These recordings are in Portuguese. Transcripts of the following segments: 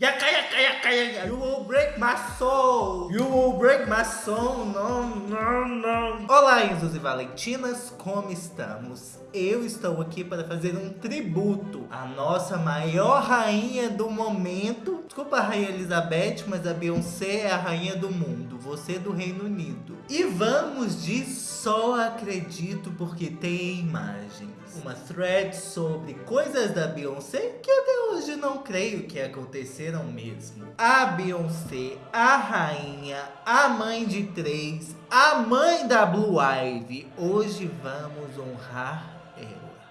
Yaka, yaka, yaka, yaka. You will break my soul. You will break my soul. Não, não, não. Olá, Enzos e Valentinas, como estamos? Eu estou aqui para fazer um tributo à nossa maior rainha do momento. Desculpa a rainha Elizabeth, mas a Beyoncé é a rainha do mundo. Você é do Reino Unido. E vamos de só acredito porque tem imagens. Uma thread sobre coisas da Beyoncé que até hoje não creio que aconteceram mesmo. A Beyoncé, a rainha, a mãe de três, a mãe da Blue Ivy. Hoje vamos honrar.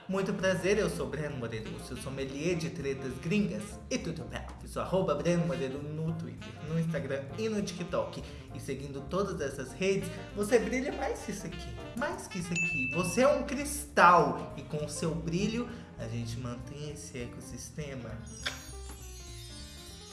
Muito prazer, eu sou Breno Moreiro, seu sommelier de tretas gringas e tudo bem. Sou arroba Breno Moreiro no Twitter, no Instagram e no TikTok. E seguindo todas essas redes, você brilha mais que isso aqui, mais que isso aqui. Você é um cristal e com o seu brilho, a gente mantém esse ecossistema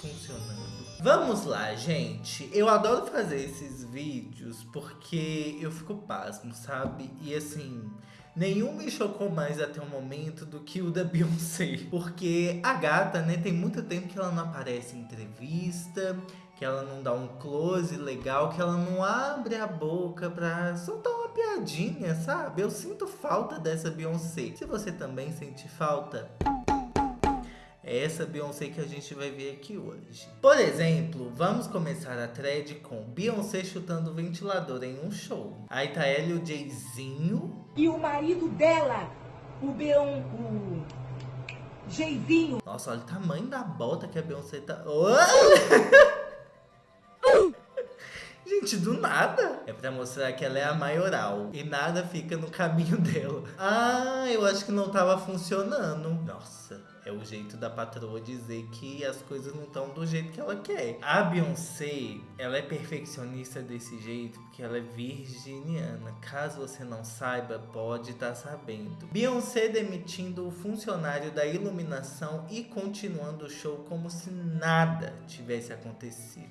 funcionando. Vamos lá, gente. Eu adoro fazer esses vídeos porque eu fico pasmo, sabe? E assim, Nenhum me chocou mais até o momento do que o da Beyoncé. Porque a gata, né, tem muito tempo que ela não aparece em entrevista, que ela não dá um close legal, que ela não abre a boca pra soltar uma piadinha, sabe? Eu sinto falta dessa Beyoncé. Se você também sente falta, é essa Beyoncé que a gente vai ver aqui hoje. Por exemplo, vamos começar a thread com Beyoncé chutando o ventilador em um show. Aí tá ela e o Jayzinho. E o marido dela, o Beon... o Jeizinho. Nossa, olha o tamanho da bota que a Beyoncé tá... Gente, do nada. É pra mostrar que ela é a maioral. E nada fica no caminho dela. Ah, eu acho que não tava funcionando. Nossa é o jeito da patroa dizer que as coisas não estão do jeito que ela quer. A Beyoncé, ela é perfeccionista desse jeito porque ela é virginiana. Caso você não saiba, pode estar tá sabendo. Beyoncé demitindo o funcionário da iluminação e continuando o show como se nada tivesse acontecido.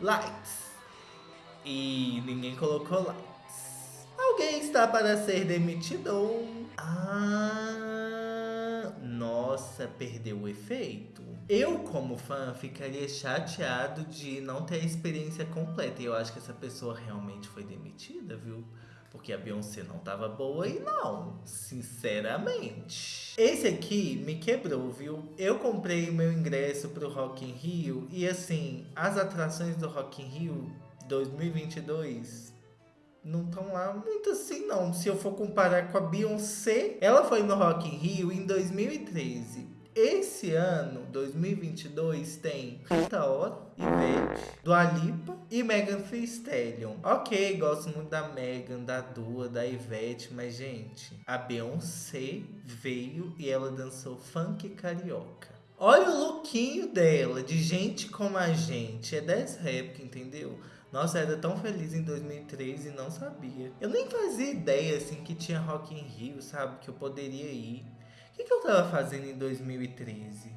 Lights. E ninguém colocou lights. Alguém está para ser demitido. Ah nossa, perdeu o efeito. Eu, como fã, ficaria chateado de não ter a experiência completa. E eu acho que essa pessoa realmente foi demitida, viu? Porque a Beyoncé não tava boa e não, sinceramente. Esse aqui me quebrou, viu? Eu comprei meu ingresso pro Rock in Rio e assim, as atrações do Rock in Rio 2022 não estão lá muito assim não. Se eu for comparar com a Beyoncé, ela foi no Rock in Rio em 2013. Esse ano, 2022, tem Rita Ora, Ivete, Dua Lipa e Megan Thee Stallion. Ok, gosto muito da Megan, da Dua, da Ivete, mas gente, a Beyoncé veio e ela dançou funk carioca. Olha o lookinho dela, de gente como a gente. É dessa época, entendeu? Nossa, eu era tão feliz em 2003 e não sabia. Eu nem fazia ideia, assim, que tinha Rock in Rio, sabe? Que eu poderia ir. O que, que eu tava fazendo em 2013?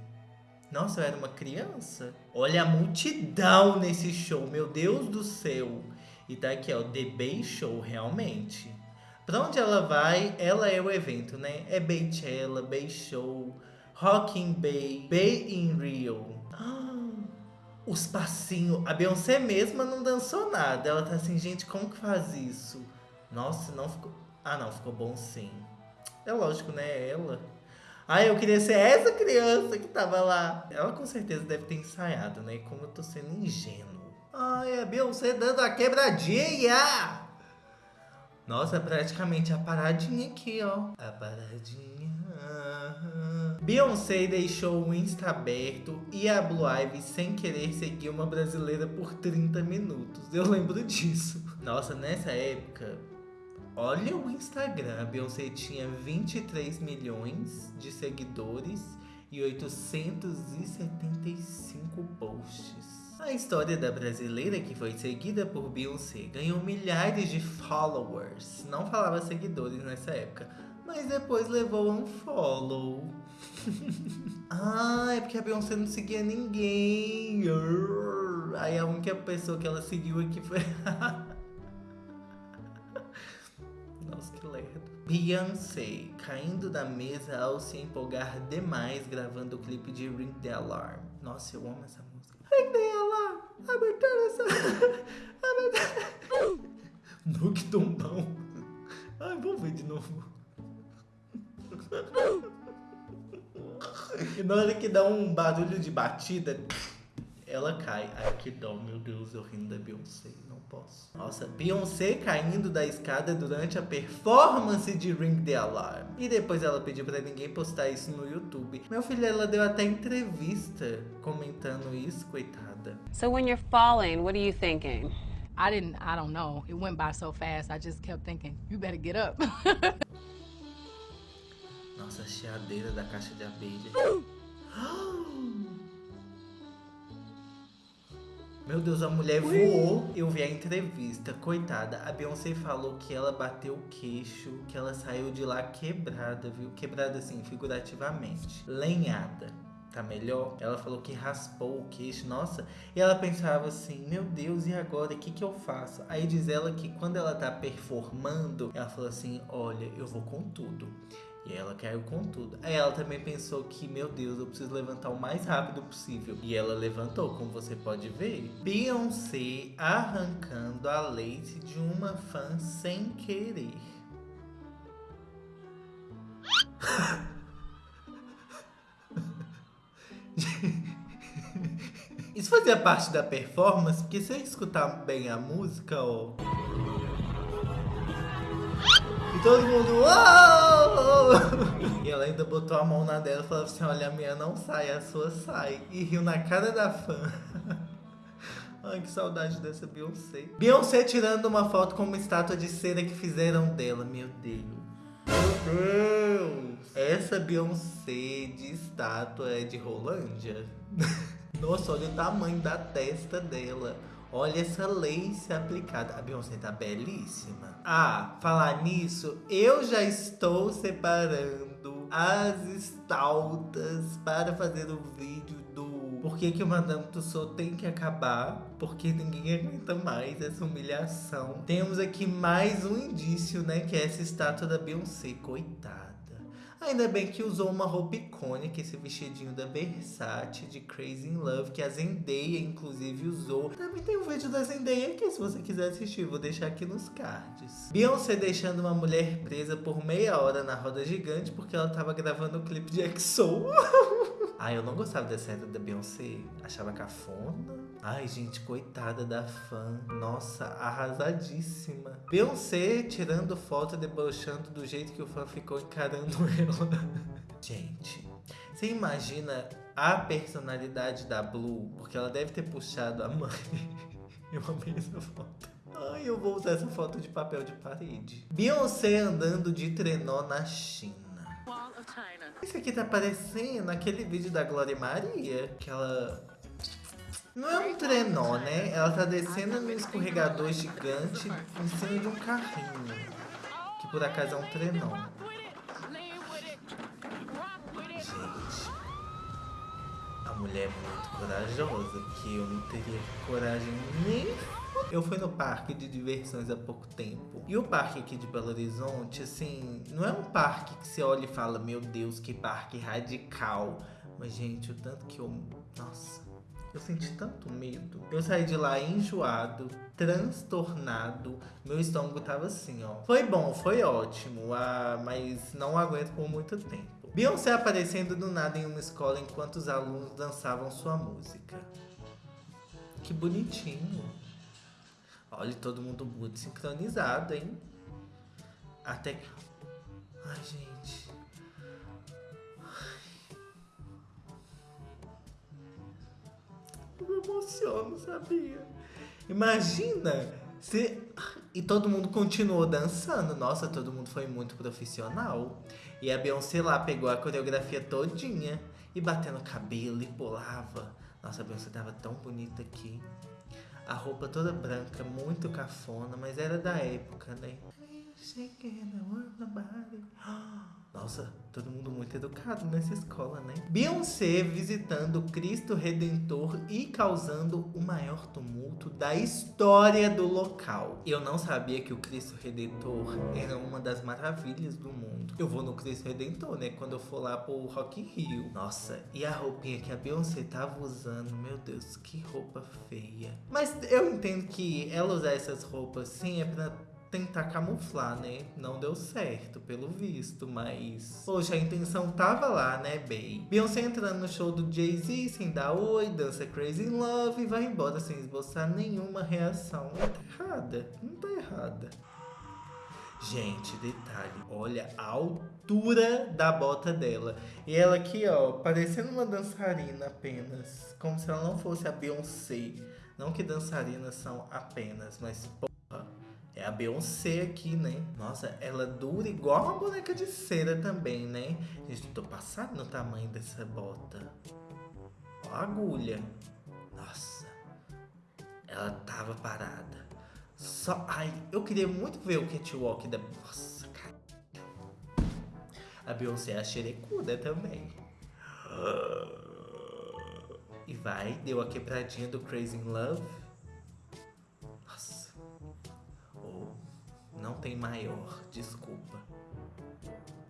Nossa, eu era uma criança. Olha a multidão nesse show, meu Deus do céu. E tá aqui, ó, The Bay Show, realmente. Pra onde ela vai, ela é o evento, né? É Baychella, Bay Show, Rock in Bay, Bay in Rio. Ah, os passinhos. A Beyoncé mesma não dançou nada. Ela tá assim, gente, como que faz isso? Nossa, não ficou. Ah, não, ficou bom sim. É lógico, né? É ela. Ah, eu queria ser essa criança que tava lá. Ela com certeza deve ter ensaiado, né? Como eu tô sendo ingênuo. Ai, a Beyoncé dando a quebradinha! Nossa, praticamente a paradinha aqui, ó. A paradinha. Beyoncé deixou o Insta aberto e a Blue Ivy sem querer seguir uma brasileira por 30 minutos. Eu lembro disso. Nossa, nessa época, olha o Instagram. A Beyoncé tinha 23 milhões de seguidores e 875 posts. A história da brasileira que foi seguida por Beyoncé ganhou milhares de followers. Não falava seguidores nessa época, mas depois levou um follow. ah, é porque a Beyoncé não seguia ninguém. Aí a única pessoa que ela seguiu aqui foi. Nossa, que lerdo. Beyoncé caindo da mesa ao se empolgar demais gravando o clipe de Ring the Alarm. Nossa, eu amo essa música. Ring the Alarm! Abertura essa... Nuke Tombão. Ai, vou ver de novo. E na hora que dá um barulho de batida, ela cai. Ai, que dó, meu Deus, eu rindo da Beyoncé. Não posso. Nossa, Beyoncé caindo da escada durante a performance de Ring the Alarm. E depois ela pediu pra ninguém postar isso no YouTube. Meu filho, ela deu até entrevista comentando isso, coitada. So when you're falling, what are you thinking? I didn't, I don't know. It went by so fast, I just kept thinking, you better get up. Nossa, a chiadeira da caixa de abelha. Meu Deus, a mulher voou. Eu vi a entrevista. Coitada, a Beyoncé falou que ela bateu o queixo, que ela saiu de lá quebrada, viu? Quebrada assim, figurativamente. Lenhada. Tá melhor? Ela falou que raspou o queixo, nossa. E ela pensava assim: Meu Deus, e agora? O que, que eu faço? Aí diz ela que quando ela tá performando, ela falou assim: Olha, eu vou com tudo. E ela caiu com tudo. Aí ela também pensou que, meu Deus, eu preciso levantar o mais rápido possível. E ela levantou, como você pode ver. Beyoncé arrancando a lace de uma fã sem querer. Isso fazia parte da performance, porque se eu escutar bem a música, ó. E todo mundo. Uou! E ela ainda botou a mão na dela e falou assim: Olha, a minha não sai, a sua sai. E riu na cara da fã. Ai, que saudade dessa Beyoncé. Beyoncé tirando uma foto com uma estátua de cera que fizeram dela. Meu Deus. Meu Deus. Essa Beyoncé de estátua é de Rolândia? Nossa, olha o tamanho da testa dela. Olha essa lace aplicada. A Beyoncé tá belíssima. Ah, falar nisso, eu já estou separando as estaltas para fazer o vídeo do por que, que o Madame Tussauds tem que acabar, porque ninguém aguenta mais essa humilhação. Temos aqui mais um indício, né, que é essa estátua da Beyoncé, coitada. Ainda bem que usou uma roupa icônica, esse vestidinho da Versace de Crazy in Love, que a Zendaya inclusive usou. Também tem um vídeo da Zendaya aqui, se você quiser assistir, vou deixar aqui nos cards. Beyoncé deixando uma mulher presa por meia hora na roda gigante porque ela tava gravando o clipe de EXO. Ai, eu não gostava dessa era da Beyoncé. Achava cafona. Ai, gente, coitada da fã. Nossa, arrasadíssima. Beyoncé tirando foto, debochando do jeito que o fã ficou encarando ela. Gente, você imagina a personalidade da Blue? Porque ela deve ter puxado a mãe. Eu amei essa foto. Ai, eu vou usar essa foto de papel de parede. Beyoncé andando de trenó na China. Isso aqui tá parecendo aquele vídeo da Glória Maria, que ela... Não é um trenó, né? Ela tá descendo num escorregador gigante em cima de um carrinho. Que por acaso é um trenó. Gente, a mulher é muito corajosa, que eu não teria coragem nem eu fui no parque de diversões há pouco tempo. E o parque aqui de Belo Horizonte, assim, não é um parque que você olha e fala, meu Deus, que parque radical. Mas, gente, o tanto que eu. Nossa, eu senti tanto medo. Eu saí de lá enjoado, transtornado. Meu estômago tava assim, ó. Foi bom, foi ótimo, ah, mas não aguento por muito tempo. Beyoncé aparecendo do nada em uma escola enquanto os alunos dançavam sua música. Que bonitinho. Olha, todo mundo muito sincronizado, hein? Até que... Ai, gente. Eu me emociono, sabia? Imagina se... E todo mundo continuou dançando. Nossa, todo mundo foi muito profissional. E a Beyoncé lá pegou a coreografia todinha. E batendo cabelo e pulava. Nossa, a Beyoncé tava tão bonita aqui. A roupa toda branca, muito cafona, mas era da época, né? Nossa, todo mundo muito educado nessa escola, né? Beyoncé visitando Cristo Redentor e causando o maior tumulto da história do local. Eu não sabia que o Cristo Redentor era uma das maravilhas do mundo. Eu vou no Cristo Redentor, né? Quando eu for lá pro Rock in Rio. Nossa, e a roupinha que a Beyoncé tava usando, meu Deus, que roupa feia. Mas eu entendo que ela usar essas roupas sim é pra tentar camuflar, né? Não deu certo, pelo visto, mas... Poxa, a intenção tava lá, né, Bey? Beyoncé entrando no show do Jay-Z sem dar oi, dança Crazy Love e vai embora sem esboçar nenhuma reação. Não tá errada, não tá errada. Gente, detalhe, olha a altura da bota dela. E ela aqui, ó, parecendo uma dançarina apenas. Como se ela não fosse a Beyoncé. Não que dançarinas são apenas, mas é a Beyoncé aqui, né? Nossa, ela dura igual uma boneca de cera também, né? Gente, tô passado no tamanho dessa bota. Ó a agulha. Nossa, ela tava parada. Só, ai, eu queria muito ver o catwalk da... Nossa, cara. A Beyoncé é a xerecuda também. E vai, deu a quebradinha do Crazy in Love. Tem maior, desculpa.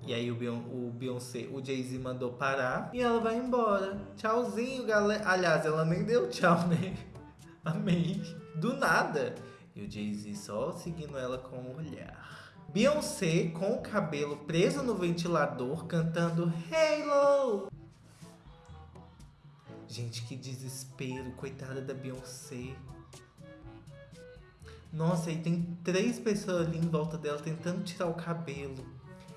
E aí o, Beyon o Beyoncé, o Jay-Z mandou parar e ela vai embora. Tchauzinho, galera. Aliás, ela nem deu tchau, né? Amei. Do nada. E o Jay-Z só seguindo ela com o olhar. Beyoncé com o cabelo preso no ventilador cantando Halo. Gente, que desespero, coitada da Beyoncé. Nossa, e tem três pessoas ali em volta dela tentando tirar o cabelo.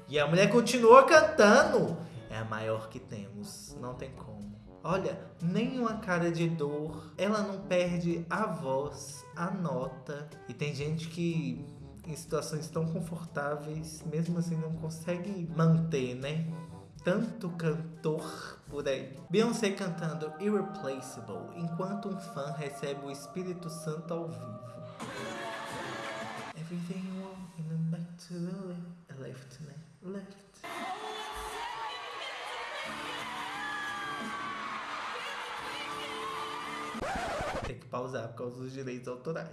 E a mulher continua cantando. É a maior que temos, não tem como. Olha, nenhuma cara de dor. Ela não perde a voz, a nota. E tem gente que em situações tão confortáveis, mesmo assim não consegue manter, né? Tanto cantor por aí. Beyoncé cantando Irreplaceable, enquanto um fã recebe o Espírito Santo ao vivo. Everything you want in the back to the left, left? Left. Tem que pausar por causa dos direitos autorais.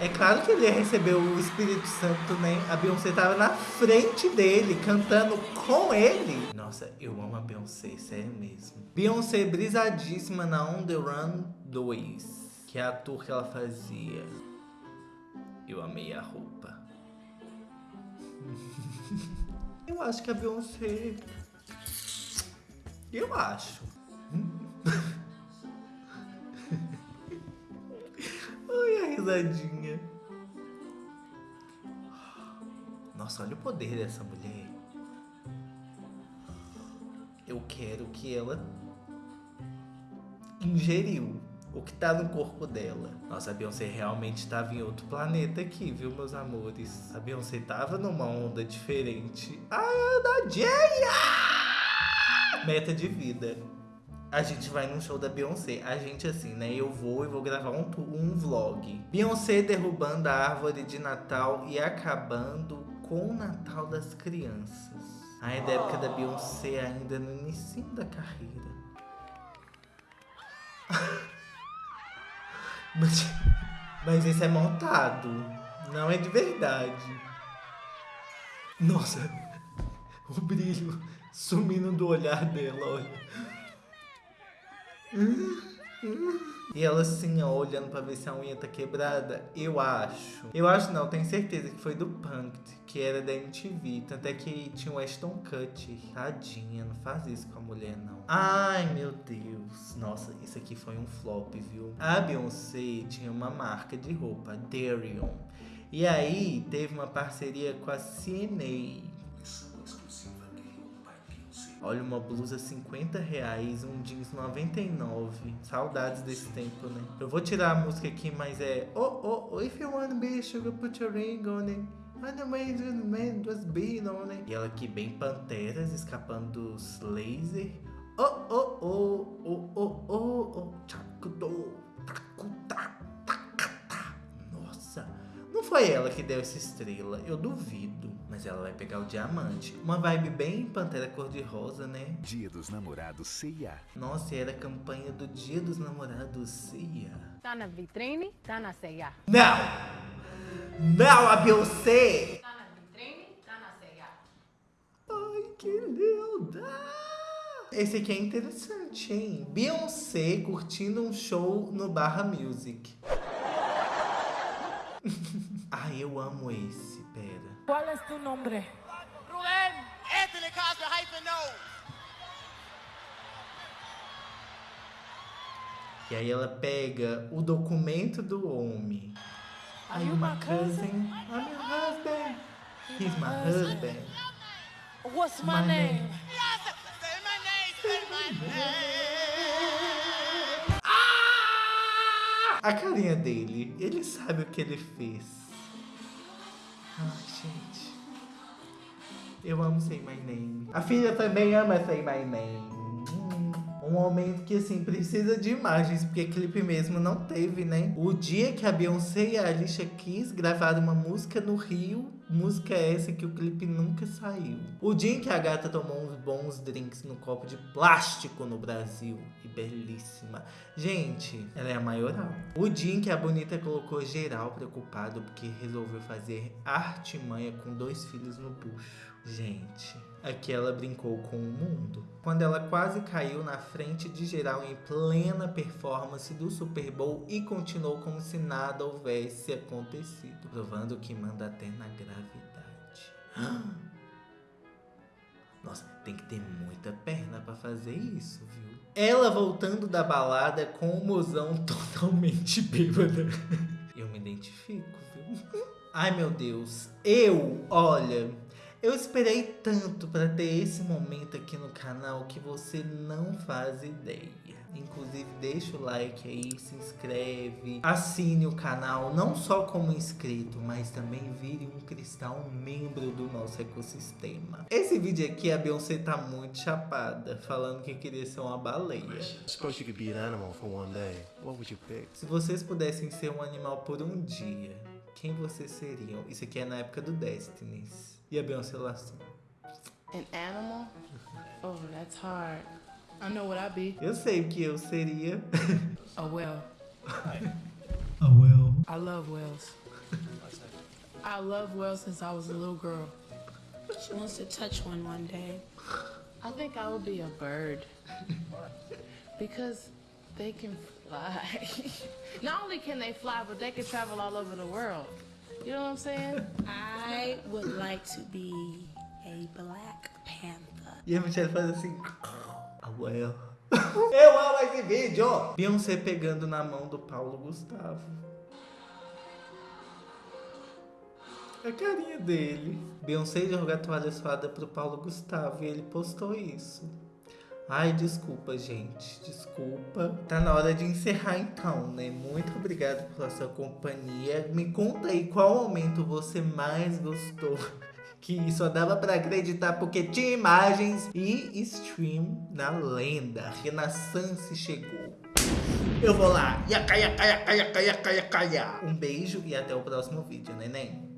É claro que ele ia receber o Espírito Santo, né? A Beyoncé tava na frente dele, cantando com ele. Nossa, eu amo a Beyoncé, sério mesmo. Beyoncé brisadíssima na On The Run 2, que é a tour que ela fazia. Eu amei a roupa. eu acho que a Beyoncé... Eu acho. Ai, a risadinha. Nossa, olha o poder dessa mulher. Eu quero que ela ingeriu o que tá no corpo dela. Nossa, a Beyoncé realmente estava em outro planeta aqui, viu, meus amores? A Beyoncé tava numa onda diferente. Ai, Ana Jaya! Meta de vida. A gente vai num show da Beyoncé. A gente assim, né? Eu vou e vou gravar um, um vlog. Beyoncé derrubando a árvore de Natal e acabando com o Natal das crianças. Aí da época da Beyoncé ainda no início da carreira. mas, mas esse é montado. Não é de verdade. Nossa, o brilho sumindo do olhar dela, olha. E ela assim, ó, olhando pra ver se a unha tá quebrada. Eu acho. Eu acho não, tenho certeza que foi do Punked, que era da MTV. Tanto é que tinha o Ashton Kutcher. Tadinha, não faz isso com a mulher, não. Ai, meu Deus. Nossa, isso aqui foi um flop, viu? A Beyoncé tinha uma marca de roupa, Darion. E aí, teve uma parceria com a CNA. Olha, uma blusa 50 reais, um jeans 99. Saudades desse tempo, né? Eu vou tirar a música aqui, mas é... Oh, oh, oh, if you wanna be sugar, put your ring on it. On it. E ela aqui bem panteras, escapando dos laser. Oh, oh, oh, oh, oh, oh, oh. Chacudo, tacuta, tacata. Nossa. foi ela que deu essa estrela, eu duvido. Mas ela vai pegar o diamante. Uma vibe bem Pantera Cor-de-Rosa, né? Dia dos Namorados CIA. Nossa, e era a campanha do Dia dos Namorados CIA. Tá na vitrine, tá na ceia. Não! Não, a Beyoncé! Tá na vitrine, tá na ceia. Ai, que linda! Esse aqui é interessante, hein? Beyoncé curtindo um show no Barra Music. Ai, eu amo esse, pera. ¿Cuál es tu nombre? Anthony Cosby hyphen no. E aí ela pega o documento do homem. Are you my cousin? I'm your husband. He's my husband. What's my name? Yes, say my name, say my name. A carinha dele, ele sabe o que ele fez. Ai, gente. Eu amo Say My Name. A filha também ama Say My Name. Um momento que, assim, precisa de imagens, porque clipe mesmo não teve, né? O dia que a Beyoncé e a Alicia Keys gravaram uma música no Rio, música essa que o clipe nunca saiu. O dia em que a gata tomou uns bons drinks no copo de plástico no Brasil, e belíssima. Gente, ela é a maioral. O dia em que a Bonita colocou geral preocupado porque resolveu fazer artimanha com dois filhos no bucho. Gente, aqui ela brincou com o mundo. Quando ela quase caiu na frente de geral em plena performance do Super Bowl e continuou como se nada houvesse acontecido, provando que manda até na gravidade. Nossa, tem que ter muita perna pra fazer isso, viu? Ela voltando da balada com o mozão totalmente bêbada. Eu me identifico, viu? Ai, meu Deus. Eu, olha, eu esperei tanto pra ter esse momento aqui no canal que você não faz ideia. Inclusive, deixa o like aí, se inscreve, assine o canal, não só como inscrito, mas também vire um cristal, membro do nosso ecossistema. Esse vídeo aqui, a Beyoncé tá muito chapada, falando que queria ser uma baleia. Se vocês pudessem ser um animal por um dia, quem vocês seriam? Isso aqui é na época do Destinies. E a Beyoncé lá assim. An animal? Oh, that's hard. I know what I'd be. Eu sei o que eu seria. A whale. A whale. I love whales. I love whales since I was a little girl. She wants to touch one one day. I think I would be a bird. because they can fly. Not only can they fly, but they can travel all over the world. You know what I'm saying? I would like to be a black panther. E a Michelle faz assim. A well. Eu amo esse vídeo! Beyoncé pegando na mão do Paulo Gustavo. A carinha dele. Beyoncé joga a toalha suada pro Paulo Gustavo e ele postou isso. Ai, desculpa, gente. Desculpa. Tá na hora de encerrar então, né? Muito obrigado pela sua companhia. Me conta aí qual momento você mais gostou. Que só dava pra acreditar porque tinha imagens e stream na lenda. Renaissance chegou. Eu vou lá. Yaca, yaca, yaca, yaca, yaca, yaca. Um beijo e até o próximo vídeo, neném.